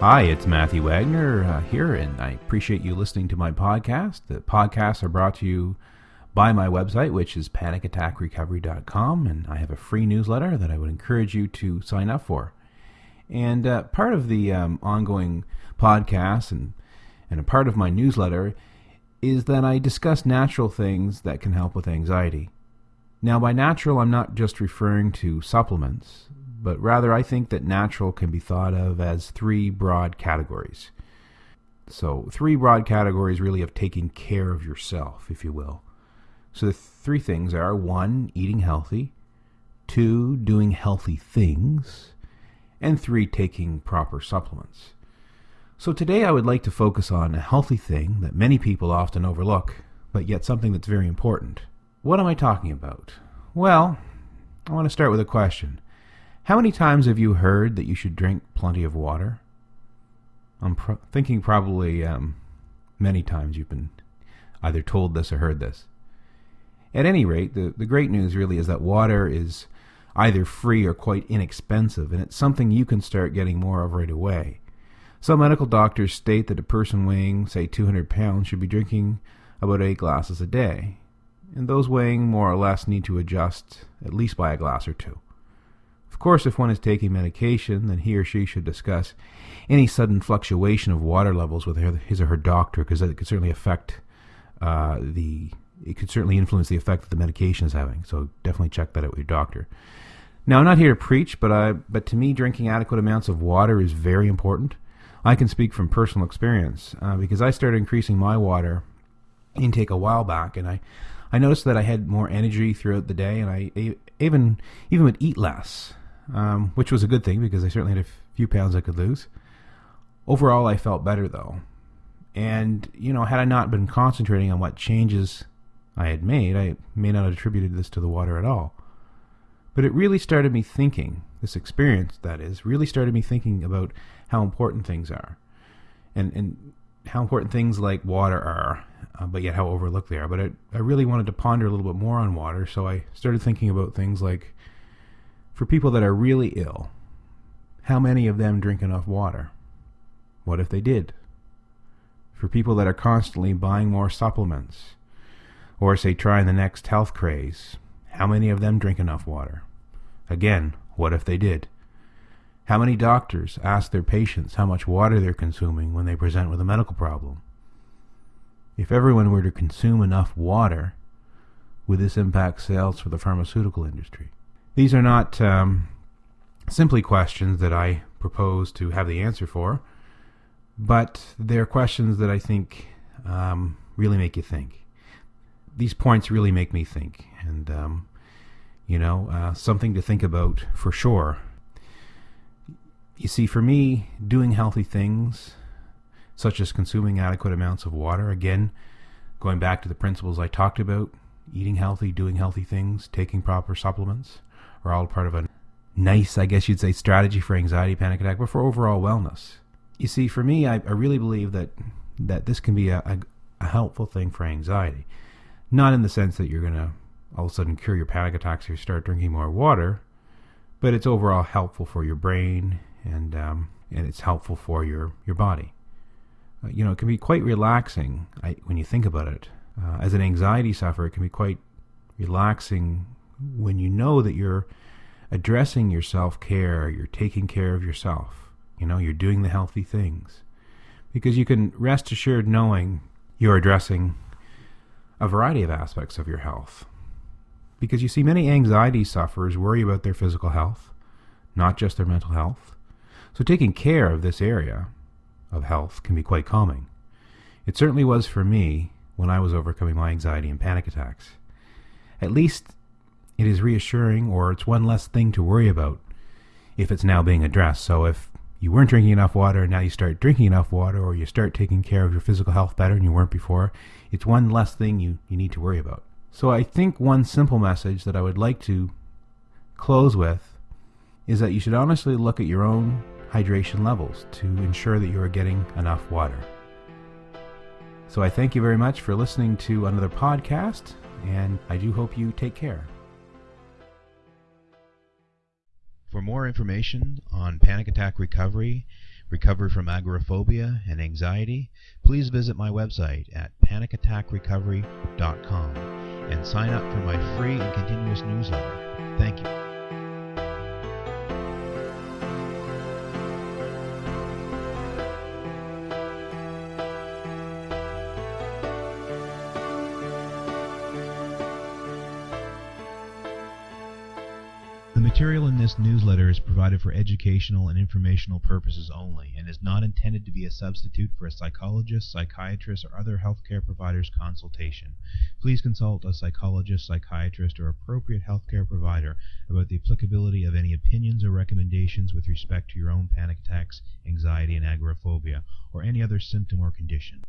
Hi, it's Matthew Wagner uh, here, and I appreciate you listening to my podcast. The podcasts are brought to you by my website, which is panicattackrecovery.com, and I have a free newsletter that I would encourage you to sign up for. And uh, part of the um, ongoing podcast and, and a part of my newsletter is that I discuss natural things that can help with anxiety. Now, by natural, I'm not just referring to supplements, but rather I think that natural can be thought of as three broad categories. So, three broad categories really of taking care of yourself, if you will. So, the three things are one, eating healthy, two, doing healthy things, and three, taking proper supplements. So, today I would like to focus on a healthy thing that many people often overlook, but yet something that's very important what am I talking about? Well, I want to start with a question. How many times have you heard that you should drink plenty of water? I'm pro- thinking probably um, many times you've been either told this or heard this. At any rate, the, the great news really is that water is either free or quite inexpensive, and it's something you can start getting more of right away. Some medical doctors state that a person weighing, say, 200 pounds should be drinking about 8 glasses a day and those weighing more or less need to adjust at least by a glass or two. Of course, if one is taking medication, then he or she should discuss any sudden fluctuation of water levels with his or her doctor, because it could certainly affect uh, the it could certainly influence the effect that the medication is having. So definitely check that out with your doctor. Now, I'm not here to preach, but I but to me, drinking adequate amounts of water is very important. I can speak from personal experience uh, because I started increasing my water intake a while back, and I I noticed that I had more energy throughout the day, and I even even would eat less, um, which was a good thing because I certainly had a few pounds I could lose. Overall, I felt better though, and you know, had I not been concentrating on what changes I had made, I may not have attributed this to the water at all. But it really started me thinking. This experience, that is, really started me thinking about how important things are, and and how important things like water are, uh, but yet how overlooked they are. But I, I really wanted to ponder a little bit more on water, so I started thinking about things like for people that are really ill, how many of them drink enough water? What if they did? For people that are constantly buying more supplements, or say trying the next health craze, how many of them drink enough water? Again, what if they did? How many doctors ask their patients how much water they're consuming when they present with a medical problem? If everyone were to consume enough water, would this impact sales for the pharmaceutical industry? These are not um, simply questions that I propose to have the answer for, but they're questions that I think um, really make you think. These points really make me think, and um, you know, uh, something to think about for sure. You see, for me, doing healthy things such as consuming adequate amounts of water. Again, going back to the principles I talked about, eating healthy, doing healthy things, taking proper supplements are all part of a nice, I guess you'd say, strategy for anxiety, panic attack, but for overall wellness. You see, for me, I, I really believe that that this can be a, a, a helpful thing for anxiety. Not in the sense that you're going to all of a sudden cure your panic attacks or start drinking more water, but it's overall helpful for your brain and um, and it's helpful for your, your body. Uh, you know, it can be quite relaxing I, when you think about it. Uh, as an anxiety sufferer, it can be quite relaxing when you know that you're addressing your self care, you're taking care of yourself, you know, you're doing the healthy things. Because you can rest assured knowing you're addressing a variety of aspects of your health. Because you see, many anxiety sufferers worry about their physical health, not just their mental health. So taking care of this area of health can be quite calming. It certainly was for me when I was overcoming my anxiety and panic attacks. At least it is reassuring, or it's one less thing to worry about if it's now being addressed. So if you weren't drinking enough water and now you start drinking enough water, or you start taking care of your physical health better than you weren't before, it's one less thing you, you need to worry about. So I think one simple message that I would like to close with is that you should honestly look at your own hydration levels to ensure that you are getting enough water. So I thank you very much for listening to another podcast, and I do hope you take care. For more information on panic attack recovery, recovery from agoraphobia and anxiety, please visit my website at panicattackrecovery.com and sign up for my free and continuous newsletter. Thank you. Material in this newsletter is provided for educational and informational purposes only and is not intended to be a substitute for a psychologist, psychiatrist, or other healthcare provider's consultation. Please consult a psychologist, psychiatrist, or appropriate healthcare provider about the applicability of any opinions or recommendations with respect to your own panic attacks, anxiety, and agoraphobia, or any other symptom or condition.